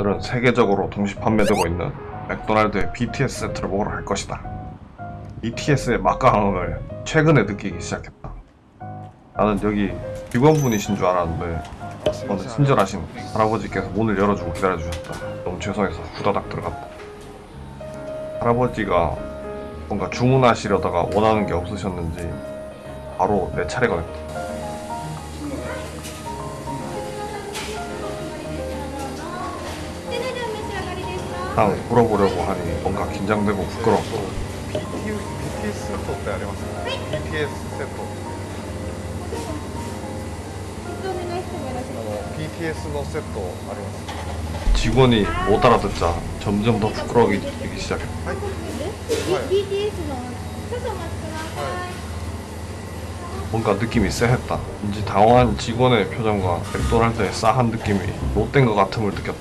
오늘은 세계적으로 동시 판매되고 있는 맥도날드의 BTS 세트를 먹으러 갈 것이다. BTS의 막강함을 최근에 느끼기 시작했다. 나는 여기 직원분이신 줄 알았는데 어느 친절하신 할아버지께서 문을 열어주고 기다려주셨다. 너무 죄송해서 후다닥 들어갔다. 할아버지가 뭔가 주문하시려다가 원하는 게 없으셨는지 바로 내 차례가 됐다. 딱 물어보려고 하니 뭔가 긴장되고 부끄럽고 BTS セットってありますか、BTS セットお願いしてもよろしいあの BTS のセットあります 직원이 못 알아듣자 점점 더 부끄러워지기 시작했다. ですか B- BTS の少々お待ちください 뭔가 느낌이 쎄했다. 왠지 당황한 직원의 표정과 맥도날드의 싸한 느낌이 못된 것 같음을 느꼈다.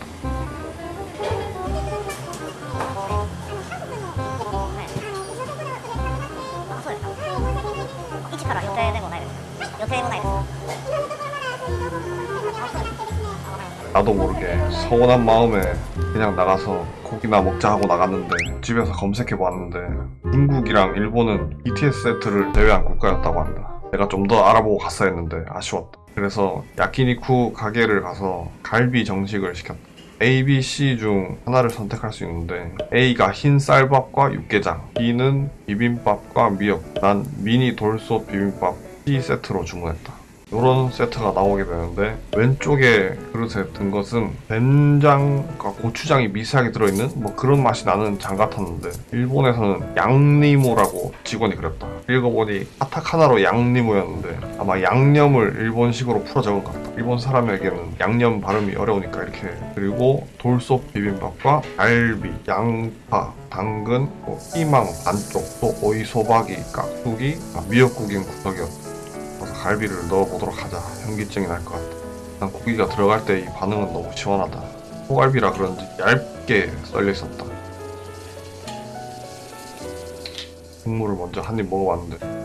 나도 모르게 서운한 마음에 그냥 나가서 고기나 먹자 하고 나갔는데 집에서 검색해봤는데 중국이랑 일본은 BTS 세트를 제외한 국가였다고 한다. 내가 좀 더 알아보고 갔어야 했는데 아쉬웠다. 그래서 야키니쿠 가게를 가서 갈비 정식을 시켰다. A, B, C 중 하나를 선택할 수 있는데 A가 흰 쌀밥과 육개장 B는 비빔밥과 미역 난 미니 돌솥 비빔밥 C 세트로 주문했다. 이런 세트가 나오게 되는데 왼쪽에 그릇에 든 것은 된장과 고추장이 미세하게 들어있는 뭐 그런 맛이 나는 장 같았는데 일본에서는 양니모라고 직원이 그랬다. 읽어보니 카타카나로 양니모였는데 아마 양념을 일본식으로 풀어 적은 것 같다. 일본 사람에게는 양념 발음이 어려우니까 이렇게. 그리고 돌솥 비빔밥과 갈비, 양파, 당근, 뭐 피망 반쪽, 또 오이 소박이, 깍두기, 아, 미역국인 구석이었다 갈비를 넣어보도록 하자. 현기증이 날 것 같다. 난 고기가 들어갈 때 이 반응은 너무 시원하다. 소갈비라 그런지 얇게 썰려 있었다. 국물을 먼저 한 입 먹어봤는데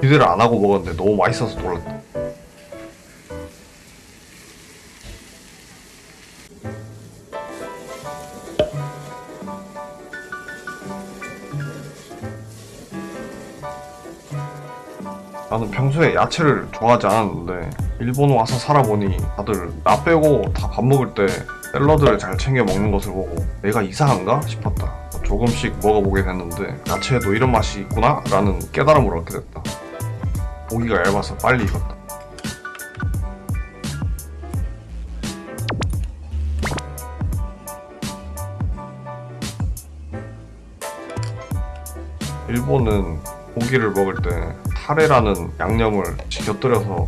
기대를 안 하고 먹었는데 너무 맛있어서 놀랐다. 나는 평소에 야채를 좋아하지 않았는데 일본 와서 살아보니 다들 나 빼고 다 밥 먹을 때 샐러드를 잘 챙겨 먹는 것을 보고 내가 이상한가 싶었다. 조금씩 먹어보게 됐는데 야채에도 이런 맛이 있구나 라는 깨달음을 얻게 됐다. 고기가 얇아서 빨리 익었다. 일본은 고기를 먹을 때 타레라는 양념을 곁들여서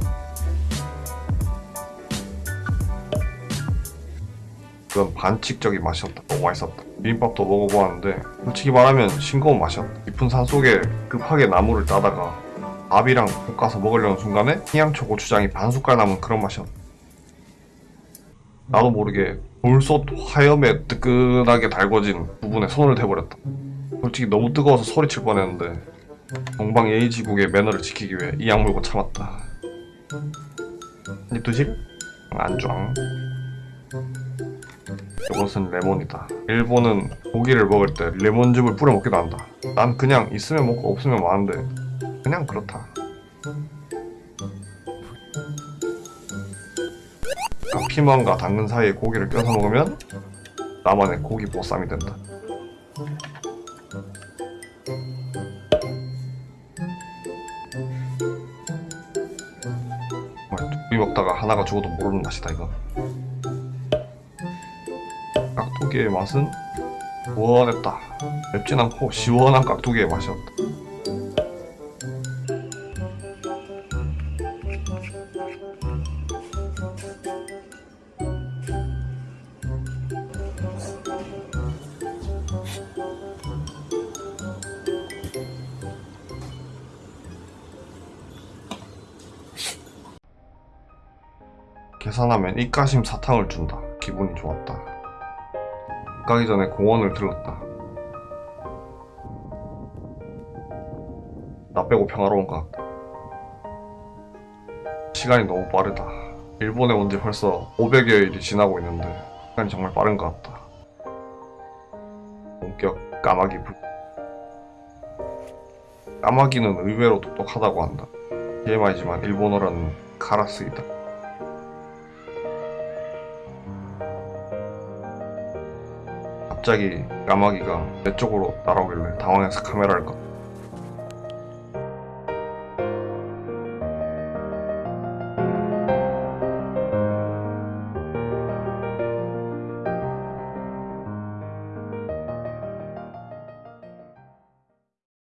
그런 반칙적인 맛이었다. 너무 맛있었다. 비빔밥도 먹어보았는데 솔직히 말하면 싱거운 맛이었다. 깊은 산 속에 급하게 나무를 따다가 밥이랑 볶아서 먹으려는 순간에 향초 고추장이 반 숟갈 남은 그런 맛이었다. 나도 모르게 돌솥 화염에 뜨끈하게 달궈진 부분에 손을 대버렸다. 솔직히 너무 뜨거워서 소리칠 뻔했는데 동방 예의지국의 매너를 지키기 위해 이 약물고 참았다. 드실? 안좋아. 이것은 레몬이다. 일본은 고기를 먹을 때 레몬즙을 뿌려 먹기도 한다. 난 그냥 있으면 먹고 없으면 마는데 그냥 그렇다. 피망과 당근 사이에 고기를 껴서 먹으면 나만의 고기 보쌈이 된다. 두개 먹다가 하나가 죽어도 모르는 맛이다 이거. 깍두기의 맛은 시원했다. 맵진 않고 시원한 깍두기의 맛이었다 계산하면 입가심 사탕을 준다. 기분이 좋았다. 가기 전에 공원을 들렀다. 나 빼고 평화로운 것 같다 시간이 너무 빠르다. 일본에 온 지 벌써 500여일이 지나고 있는데 시간이 정말 빠른 것 같다. 본격 까마귀 불. 까마귀는 의외로 똑똑하다고 한다. TMI지만 일본어라는 가라쓰이다. 갑자기 까마귀가 내 쪽으로 날아오길래 당황해서 카메라를 껐다.